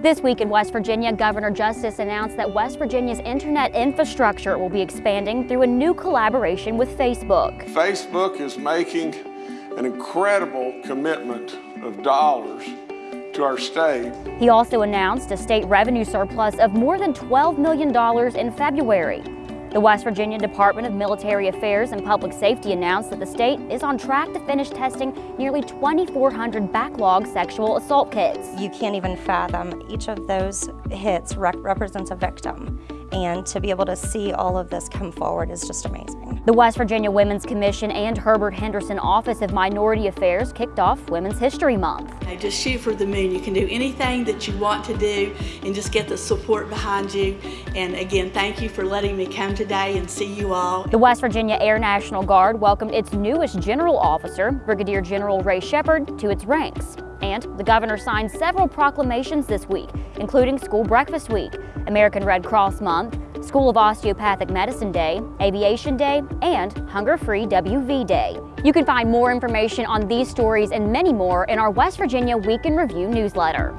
This week in West Virginia, Governor Justice announced that West Virginia's internet infrastructure will be expanding through a new collaboration with Facebook. Facebook is making an incredible commitment of dollars to our state. He also announced a state revenue surplus of more than $12 million in February. The West Virginia Department of Military Affairs and Public Safety announced that the state is on track to finish testing nearly 2,400 backlog sexual assault kits. You can't even fathom each of those hits rep represents a victim. And to be able to see all of this come forward is just amazing. The West Virginia Women's Commission and Herbert Henderson Office of Minority Affairs kicked off Women's History Month. Just shoot for the moon. You can do anything that you want to do and just get the support behind you. And again, thank you for letting me come today and see you all. The West Virginia Air National Guard welcomed its newest general officer, Brigadier General Ray Shepard, to its ranks. And the governor signed several proclamations this week, including School Breakfast Week, American Red Cross Month, School of Osteopathic Medicine Day, Aviation Day, and Hunger-Free WV Day. You can find more information on these stories and many more in our West Virginia Week in Review newsletter.